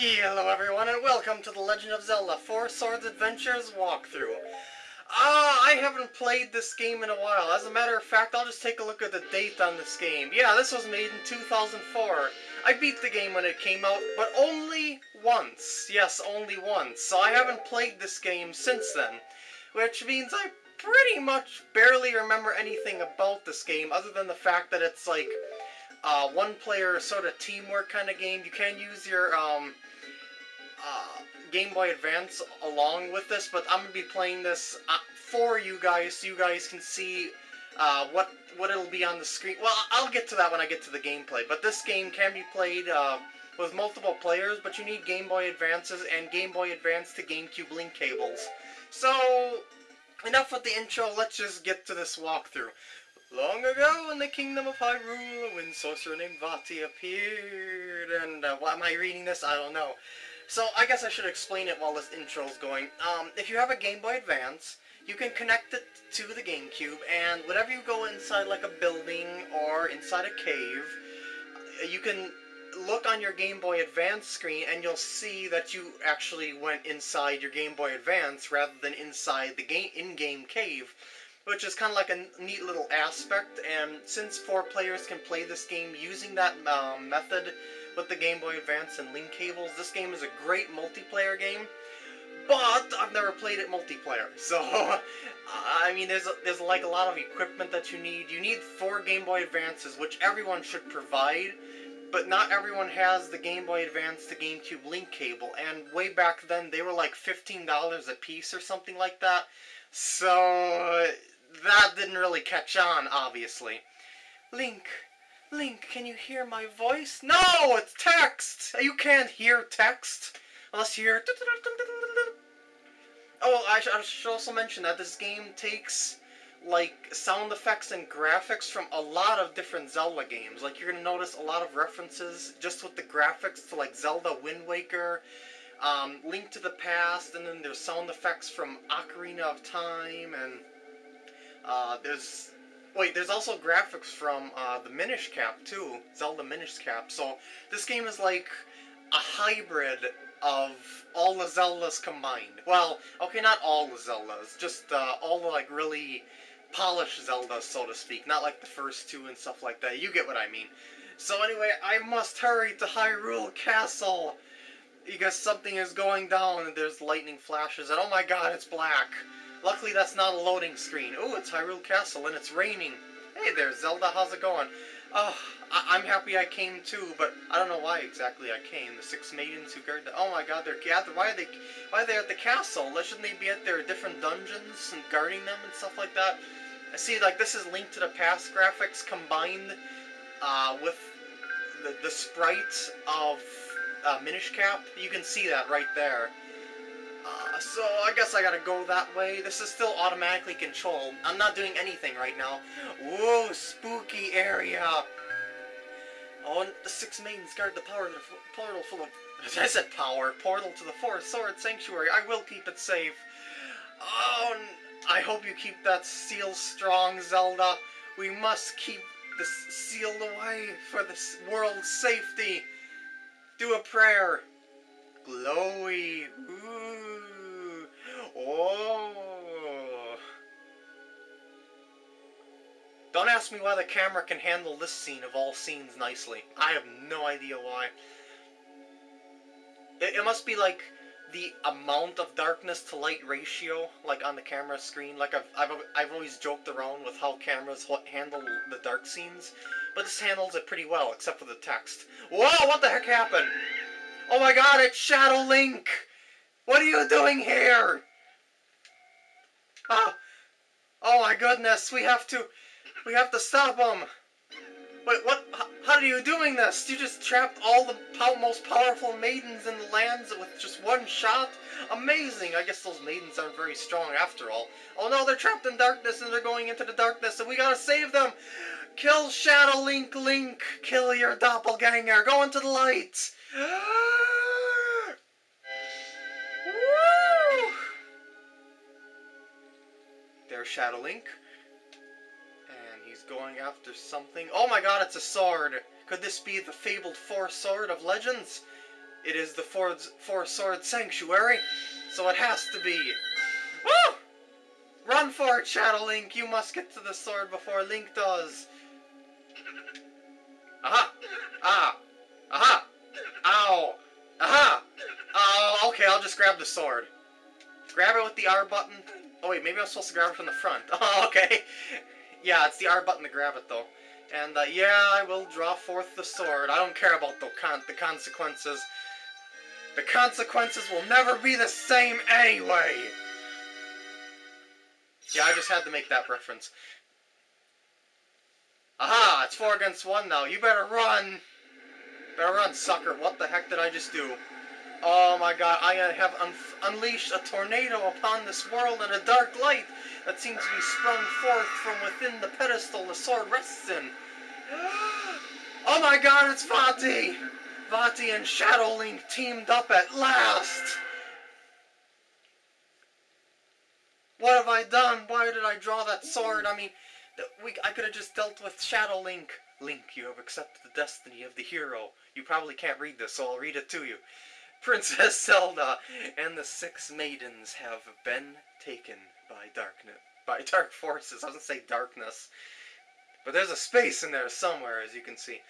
Hello everyone and welcome to the Legend of Zelda Four Swords Adventures walkthrough. Ah, uh, I haven't played this game in a while. As a matter of fact, I'll just take a look at the date on this game. Yeah, this was made in 2004. I beat the game when it came out, but only once. Yes, only once. So I haven't played this game since then. Which means I pretty much barely remember anything about this game other than the fact that it's like uh, one player sort of teamwork kind of game. You can use your um, uh, Game Boy Advance along with this, but I'm going to be playing this uh, for you guys so you guys can see uh, what what it'll be on the screen. Well, I'll get to that when I get to the gameplay, but this game can be played uh, with multiple players, but you need Game Boy Advances and Game Boy Advance to GameCube link cables. So, enough with the intro, let's just get to this walkthrough. Long ago in the kingdom of Hyrule, a wind sorcerer named Vaati appeared, and uh, why am I reading this? I don't know. So I guess I should explain it while this intro's going. Um, if you have a Game Boy Advance, you can connect it to the GameCube, and whenever you go inside like a building or inside a cave, you can look on your Game Boy Advance screen and you'll see that you actually went inside your Game Boy Advance rather than inside the game in-game cave which is kind of like a neat little aspect. And since four players can play this game using that um, method with the Game Boy Advance and link cables, this game is a great multiplayer game. But I've never played it multiplayer, so I mean, there's a, there's like a lot of equipment that you need. You need four Game Boy Advances, which everyone should provide but not everyone has the Game Boy Advance to GameCube link cable, and way back then they were like $15 a piece or something like that. So that didn't really catch on, obviously. Link, Link, can you hear my voice? No, it's text! You can't hear text unless you hear... Oh, I, I should also mention that this game takes like sound effects and graphics from a lot of different Zelda games. Like you're gonna notice a lot of references just with the graphics to like Zelda Wind Waker, um, Link to the Past, and then there's sound effects from Ocarina of Time and uh, there's wait, there's also graphics from uh, the Minish Cap too, Zelda Minish Cap. So this game is like a hybrid of all the Zeldas combined. Well, okay, not all the Zeldas, just uh, all the like really polished Zeldas, so to speak. Not like the first two and stuff like that. You get what I mean. So anyway, I must hurry to Hyrule Castle because something is going down and there's lightning flashes and oh my god, it's black. Luckily, that's not a loading screen. Oh, it's Hyrule Castle, and it's raining. Hey there, Zelda, how's it going? Oh, I am happy I came too, but I don't know why exactly I came. The six maidens who guard the... Oh my god, they're gathered. Why are they Why are they at the castle? Shouldn't they be at their different dungeons and guarding them and stuff like that? I see, like, this is Link to the Past graphics combined uh, with the, the sprite of uh, Minish Cap. You can see that right there. Uh, so I guess I gotta go that way. This is still automatically controlled. I'm not doing anything right now. Whoa, spooky area. Oh, and the six maidens guard the power the portal full of... I said power. Portal to the Four Sword Sanctuary. I will keep it safe. Oh, I hope you keep that seal strong, Zelda. We must keep this sealed away for this world's safety. Do a prayer. Glowy. Ooh. Oh. Don't ask me why the camera can handle this scene of all scenes nicely. I have no idea why. It, it must be like the amount of darkness to light ratio, like on the camera screen. Like I've, I've, I've always joked around with how cameras handle the dark scenes, but this handles it pretty well, except for the text. Whoa, what the heck happened? Oh my god, it's Shadow Link! What are you doing here? Oh, oh my goodness, we have to, we have to stop him. Wait, what, how are you doing this? You just trapped all the most powerful maidens in the lands with just one shot? Amazing! I guess those maidens aren't very strong after all. Oh no, they're trapped in darkness and they're going into the darkness and we gotta save them! Kill Shadow Link Link! Kill your doppelganger! Go into the light! There's Shadow Link. And he's going after something. Oh my god, it's a sword! Could this be the fabled Four Sword of Legends? It is the Ford's Four Sword Sanctuary, so it has to be. Woo! Run for it, Shadow Link! You must get to the sword before Link does. Aha! Ah! Aha! Ow! Aha! Oh, okay, I'll just grab the sword. Grab it with the R button. Oh wait, maybe I'm supposed to grab it from the front. Oh, okay. Yeah, it's the R button to grab it though. And uh, yeah, I will draw forth the sword. I don't care about the, con the consequences. The consequences will never be the same anyway! Yeah, I just had to make that reference. Aha! It's four against one now. You better run! Better run, sucker. What the heck did I just do? Oh my god, I have un unleashed a tornado upon this world and a dark light that seems to be sprung forth from within the pedestal the sword rests in. Oh my god, it's Vaati! Vaati and Shadow Link teamed up at last! What have I done? Why did I draw that sword? I mean, we, I could have just dealt with Shadow Link. Link, you have accepted the destiny of the hero. You probably can't read this, so I'll read it to you. Princess Zelda and the six maidens have been taken by darkness, by dark forces. I gonna say darkness, but there's a space in there somewhere, as you can see.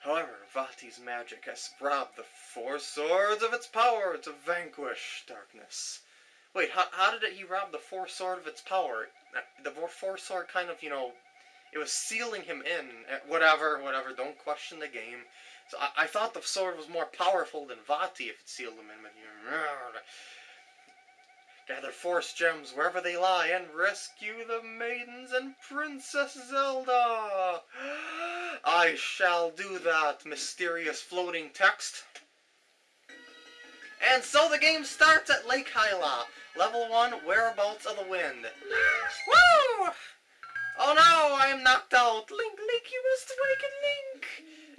However, Vaati's magic has robbed the four swords of its power to vanquish darkness. Wait, how, how did it, he rob the four sword of its power? The four sword kind of, you know, it was sealing him in. Eh, whatever, whatever, don't question the game. So I, I thought the sword was more powerful than Vaati if it sealed him in. But Gather force gems wherever they lie and rescue the maidens and Princess Zelda. I shall do that, mysterious floating text. And so the game starts at Lake Hylia. Level 1, Whereabouts of the Wind. Woo! Oh no, I am knocked out. Link, Link, you must awaken Link.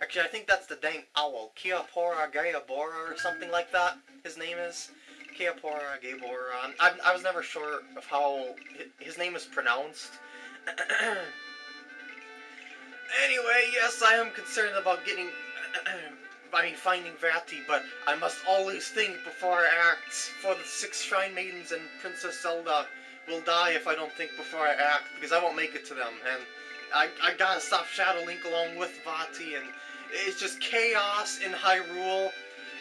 Actually, I think that's the dang owl. Kiapora Gayabora or something like that, his name is. Kiapora Gayabora. I, I was never sure of how his name is pronounced. anyway, yes, I am concerned about getting... I mean, finding Vaati, but I must always think before I act, for the six Shrine Maidens and Princess Zelda will die if I don't think before I act, because I won't make it to them, and I, I gotta stop Shadow Link along with Vaati, and it's just chaos in Hyrule,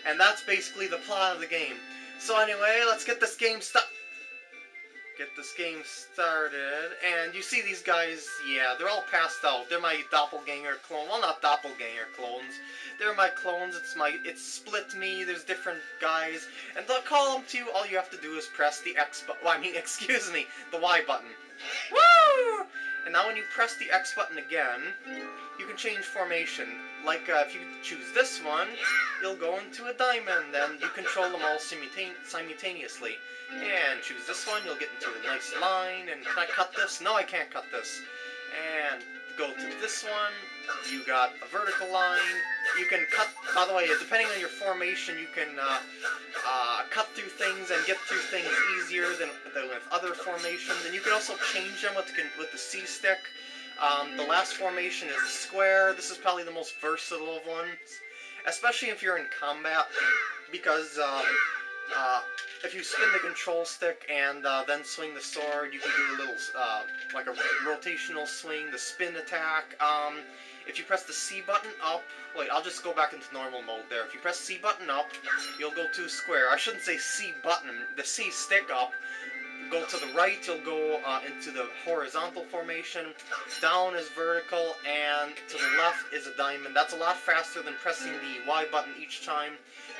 and that's basically the plot of the game. So anyway, let's get this game started get this game started. And you see these guys, yeah, they're all passed out. They're my doppelganger clone. Well, not doppelganger clones. They're my clones. It's my, it's split me. There's different guys. And them to you. All you have to do is press the X button. Well, I mean, excuse me, the Y button. Woo! And now when you press the X button again, you can change formation. Like, uh, if you choose this one, you'll go into a diamond, and you control them all simultaneously. And choose this one, you'll get into a nice line, and can I cut this? No, I can't cut this. And go to this one, you got a vertical line, you can cut, by the way, depending on your formation, you can uh, uh, cut through things and get through things easier than, than with other formations, and you can also change them with the, with the C-stick. Um, the last formation is square, this is probably the most versatile of ones, especially if you're in combat, because uh, uh, if you spin the control stick and uh, then swing the sword, you can do a little, uh, like a rotational swing, the spin attack. Um, if you press the C button up, wait, I'll just go back into normal mode there. If you press C button up, you'll go to square. I shouldn't say C button, the C stick up. Go to the right, you'll go uh, into the horizontal formation. Down is vertical, and to the left is a diamond. That's a lot faster than pressing the Y button each time.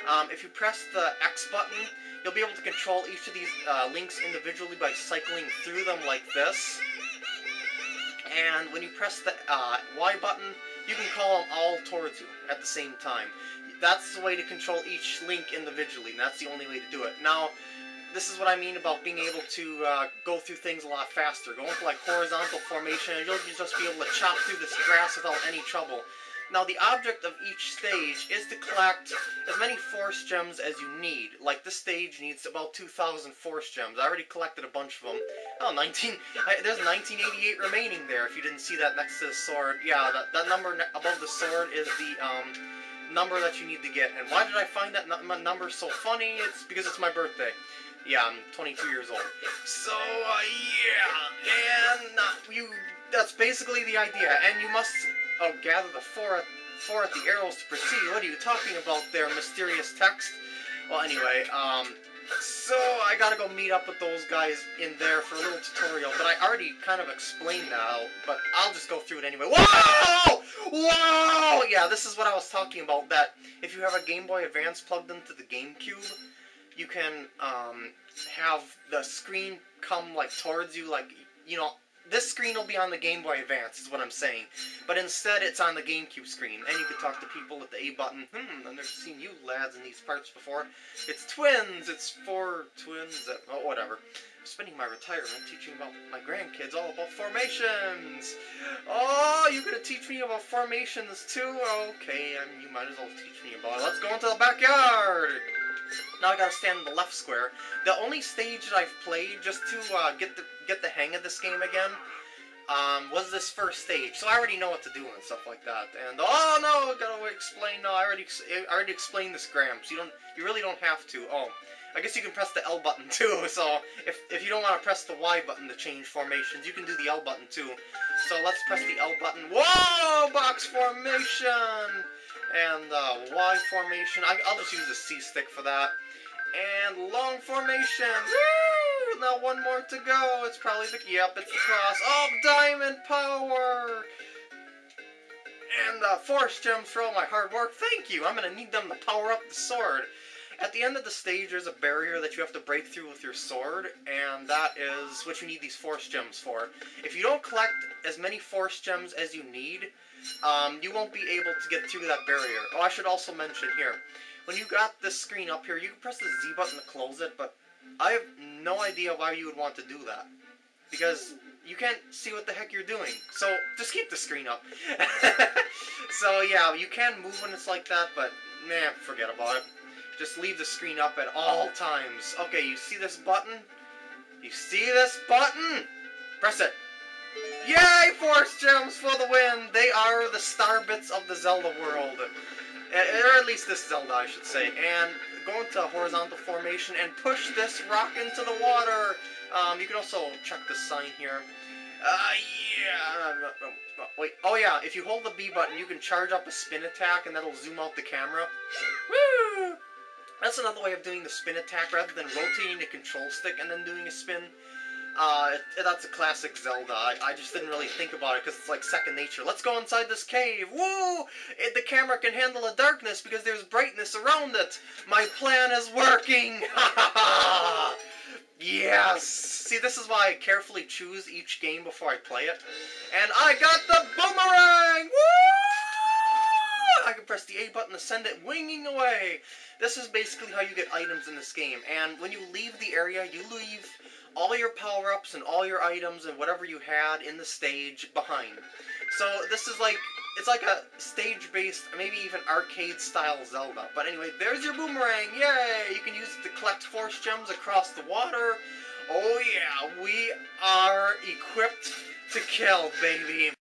Um, if you press the X button, you'll be able to control each of these uh, links individually by cycling through them like this. And when you press the uh, Y button, you can call them all towards you at the same time. That's the way to control each link individually, and that's the only way to do it. Now, this is what I mean about being able to uh, go through things a lot faster. Go into like horizontal formation, you'll just be able to chop through this grass without any trouble. Now, the object of each stage is to collect as many force gems as you need. Like, this stage needs about 2,000 force gems. I already collected a bunch of them. Oh, 19... I, there's 1988 remaining there, if you didn't see that next to the sword. Yeah, that, that number above the sword is the, um, number that you need to get. And why did I find that number so funny? It's because it's my birthday. Yeah, I'm 22 years old. So, uh, yeah, and uh, you, that's basically the idea. And you must, oh, gather the four, four at the arrows to proceed. What are you talking about there, mysterious text? Well, anyway, um, so I gotta go meet up with those guys in there for a little tutorial, but I already kind of explained that, but I'll just go through it anyway. Whoa! Whoa! Yeah, this is what I was talking about, that if you have a Game Boy Advance plugged into the GameCube, you can um, have the screen come like towards you, like, you know, this screen will be on the Game Boy Advance, is what I'm saying. But instead, it's on the GameCube screen. And you can talk to people with the A button. Hmm, I've never seen you lads in these parts before. It's twins! It's four twins! That, oh, whatever. I'm spending my retirement teaching about my grandkids all about formations! Oh, you're gonna teach me about formations too? Okay, I mean, you might as well teach me about it. Let's go into the backyard! Now I gotta stand in the left square. The only stage that I've played just to uh, get the get the hang of this game again um, was this first stage. So I already know what to do and stuff like that. And oh no, I gotta explain. No, I already I already explained this, Gramps. You don't you really don't have to. Oh. I guess you can press the L button too, so if, if you don't want to press the Y button to change formations, you can do the L button too. So let's press the L button. Whoa! Box formation! And uh, Y formation. I, will just use the C stick for that. And long formation. Woo! Now one more to go. It's probably the yep, it's the cross. Oh, diamond power! And uh, force gems for all my hard work. Thank you. I'm gonna need them to power up the sword. At the end of the stage, there's a barrier that you have to break through with your sword, and that is what you need these force gems for. If you don't collect as many force gems as you need, um, you won't be able to get through that barrier. Oh, I should also mention here, when you got this screen up here, you can press the Z button to close it, but I have no idea why you would want to do that. Because you can't see what the heck you're doing. So, just keep the screen up. so, yeah, you can move when it's like that, but, nah, forget about it. Just leave the screen up at all times. Okay, you see this button? You see this button? Press it. Yay, Force Gems for the win! They are the star bits of the Zelda world. Or at least this Zelda, I should say. And go into horizontal formation and push this rock into the water. Um, you can also check the sign here. Uh, yeah. Wait. Oh, yeah. If you hold the B button, you can charge up a spin attack, and that'll zoom out the camera. Woo! That's another way of doing the spin attack, rather than rotating the control stick and then doing a spin. Uh, that's a classic Zelda. I, I, just didn't really think about it because it's like second nature. Let's go inside this cave. Woo! It, the camera can handle the darkness because there's brightness around it. My plan is working. yes. See, this is why I carefully choose each game before I play it. And I got the boomerang. Woo! Can press the A button to send it winging away. This is basically how you get items in this game. And when you leave the area, you leave all your power-ups and all your items and whatever you had in the stage behind. So this is like, it's like a stage-based, maybe even arcade-style Zelda. But anyway, there's your boomerang, yay! You can use it to collect force gems across the water. Oh yeah, we are equipped to kill, baby.